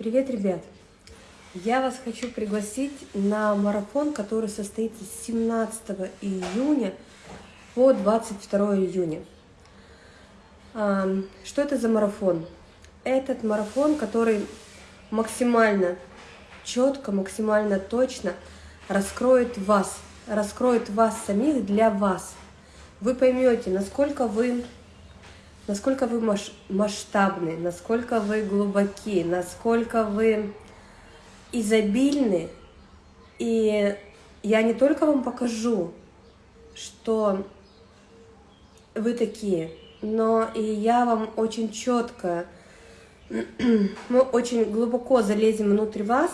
Привет, ребят! Я вас хочу пригласить на марафон, который состоится с 17 июня по 22 июня. Что это за марафон? Этот марафон, который максимально четко, максимально точно раскроет вас, раскроет вас самих для вас. Вы поймете, насколько вы насколько вы масштабны, насколько вы глубоки, насколько вы изобильны. И я не только вам покажу, что вы такие, но и я вам очень четко, мы очень глубоко залезем внутрь вас,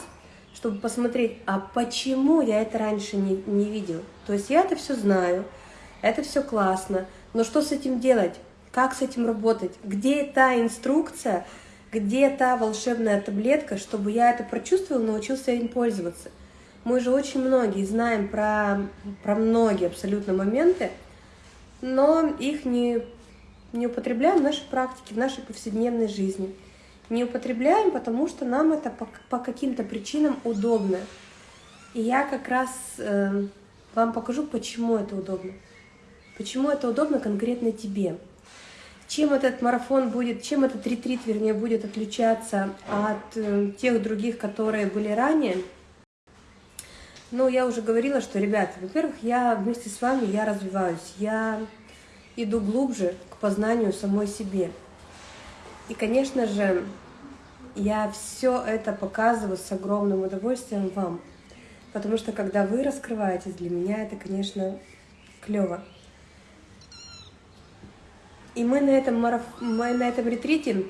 чтобы посмотреть, а почему я это раньше не, не видел. То есть я это все знаю, это все классно, но что с этим делать? Как с этим работать? Где та инструкция, где та волшебная таблетка, чтобы я это прочувствовал, научился им пользоваться? Мы же очень многие знаем про, про многие абсолютно моменты, но их не, не употребляем в нашей практике, в нашей повседневной жизни. Не употребляем, потому что нам это по, по каким-то причинам удобно. И я как раз э, вам покажу, почему это удобно. Почему это удобно конкретно тебе. Чем этот марафон будет, чем этот ретрит, вернее, будет отличаться от э, тех других, которые были ранее? Ну, я уже говорила, что, ребята, во-первых, я вместе с вами, я развиваюсь, я иду глубже к познанию самой себе. И, конечно же, я все это показываю с огромным удовольствием вам, потому что, когда вы раскрываетесь, для меня это, конечно, клево. И мы на этом, мараф... мы на этом ретрите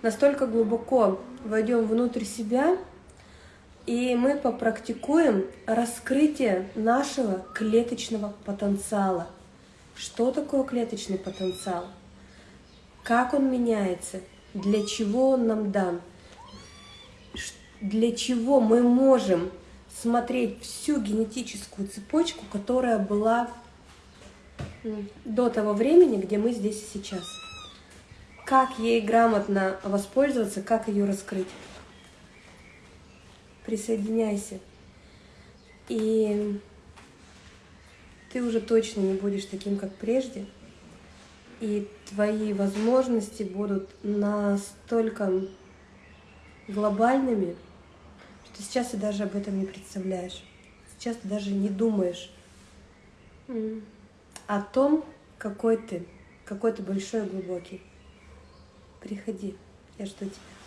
настолько глубоко войдем внутрь себя, и мы попрактикуем раскрытие нашего клеточного потенциала. Что такое клеточный потенциал? Как он меняется? Для чего он нам дан? Для чего мы можем смотреть всю генетическую цепочку, которая была до того времени, где мы здесь и сейчас. Как ей грамотно воспользоваться, как ее раскрыть. Присоединяйся. И ты уже точно не будешь таким, как прежде. И твои возможности будут настолько глобальными, что сейчас ты даже об этом не представляешь. Сейчас ты даже не думаешь о том, какой ты, какой ты большой и глубокий. Приходи, я жду тебя.